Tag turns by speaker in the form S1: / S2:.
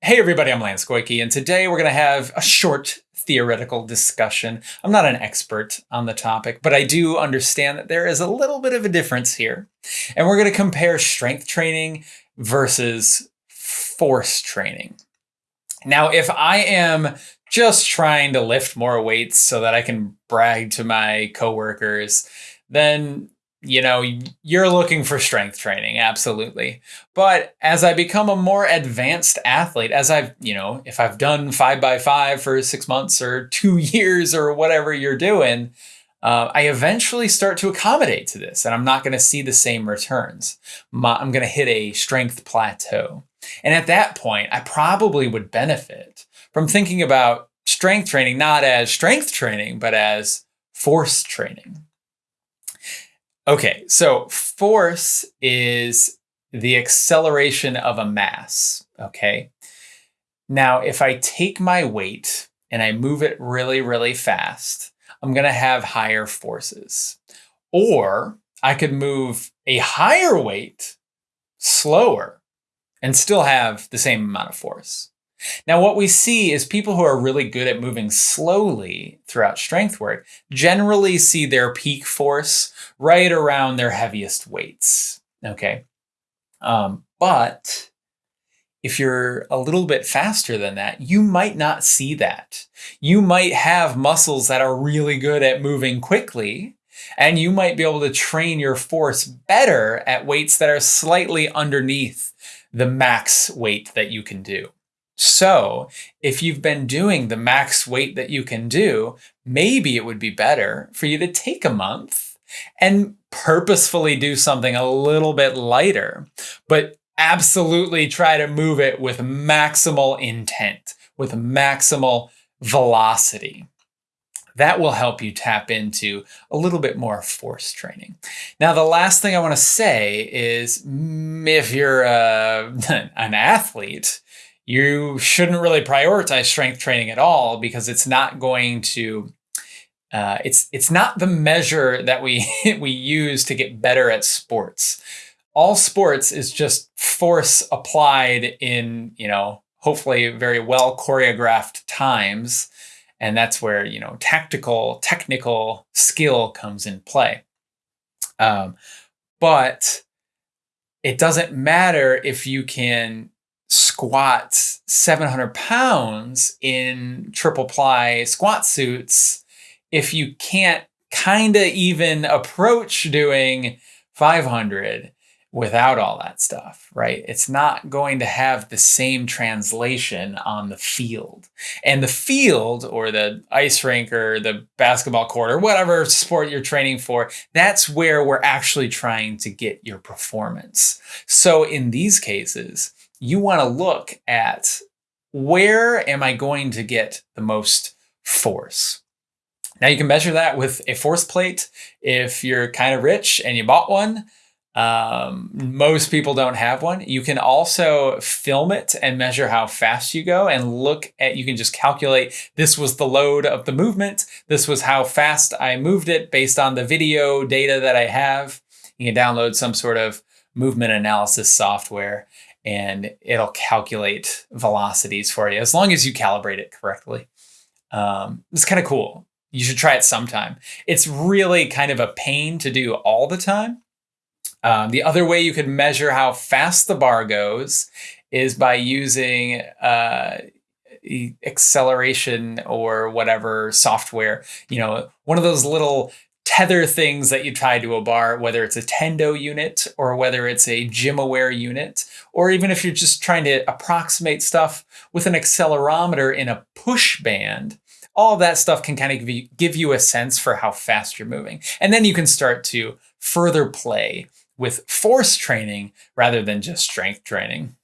S1: Hey everybody, I'm Lance Goyke, and today we're going to have a short theoretical discussion. I'm not an expert on the topic, but I do understand that there is a little bit of a difference here. And we're going to compare strength training versus force training. Now, if I am just trying to lift more weights so that I can brag to my coworkers, then you know, you're looking for strength training, absolutely. But as I become a more advanced athlete, as I've, you know, if I've done five by five for six months or two years or whatever you're doing, uh, I eventually start to accommodate to this and I'm not going to see the same returns. My, I'm going to hit a strength plateau. And at that point, I probably would benefit from thinking about strength training not as strength training, but as force training. Okay, so force is the acceleration of a mass, okay? Now, if I take my weight and I move it really, really fast, I'm gonna have higher forces. Or I could move a higher weight slower and still have the same amount of force. Now, what we see is people who are really good at moving slowly throughout strength work generally see their peak force right around their heaviest weights. Okay. Um, but if you're a little bit faster than that, you might not see that. You might have muscles that are really good at moving quickly, and you might be able to train your force better at weights that are slightly underneath the max weight that you can do. So if you've been doing the max weight that you can do, maybe it would be better for you to take a month and purposefully do something a little bit lighter, but absolutely try to move it with maximal intent, with maximal velocity. That will help you tap into a little bit more force training. Now, the last thing I want to say is if you're uh, an athlete, you shouldn't really prioritize strength training at all because it's not going to uh, it's it's not the measure that we we use to get better at sports. All sports is just force applied in you know hopefully very well choreographed times, and that's where you know tactical technical skill comes in play. Um, but it doesn't matter if you can squat 700 pounds in triple ply squat suits if you can't kind of even approach doing 500 without all that stuff, right? It's not going to have the same translation on the field. And the field or the ice rink or the basketball court or whatever sport you're training for, that's where we're actually trying to get your performance. So in these cases, you want to look at where am I going to get the most force? Now you can measure that with a force plate. If you're kind of rich and you bought one, um, most people don't have one. You can also film it and measure how fast you go and look at, you can just calculate this was the load of the movement. This was how fast I moved it based on the video data that I have. You can download some sort of movement analysis software and it'll calculate velocities for you as long as you calibrate it correctly. Um, it's kind of cool. You should try it sometime. It's really kind of a pain to do all the time. Um, the other way you could measure how fast the bar goes is by using uh, acceleration or whatever software. You know, one of those little tether things that you tie to a bar, whether it's a Tendo unit or whether it's a GymAware unit, or even if you're just trying to approximate stuff with an accelerometer in a push band, all that stuff can kind of give you a sense for how fast you're moving. And then you can start to further play with force training rather than just strength training.